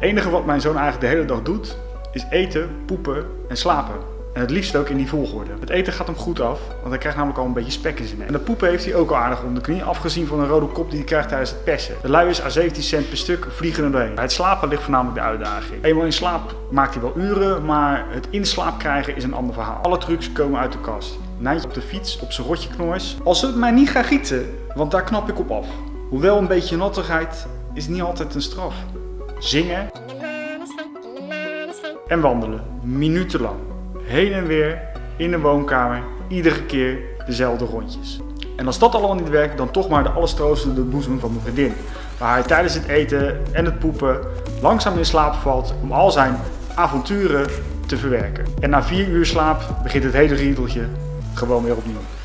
enige wat mijn zoon eigenlijk de hele dag doet, is eten, poepen en slapen. En het liefst ook in die volgorde. Het eten gaat hem goed af, want hij krijgt namelijk al een beetje spek in zijn nek. En de poepen heeft hij ook al aardig onder de knie, afgezien van een rode kop die hij krijgt tijdens het persen. De luiers aan 17 cent per stuk vliegen er doorheen. Bij het slapen ligt voornamelijk de uitdaging. Eenmaal in slaap maakt hij wel uren, maar het in slaap krijgen is een ander verhaal. Alle trucs komen uit de kast. Nijntje op de fiets, op zijn rotje knoors. Als het mij niet gaat gieten, want daar knap ik op af. Hoewel een beetje nattigheid is niet altijd een straf. Zingen en wandelen, minutenlang. Heen en weer in de woonkamer, iedere keer dezelfde rondjes. En als dat allemaal niet werkt, dan toch maar de alles troostende boezem van mijn vriendin. Waar hij tijdens het eten en het poepen langzaam in slaap valt om al zijn avonturen te verwerken. En na vier uur slaap begint het hele riedeltje gewoon weer opnieuw.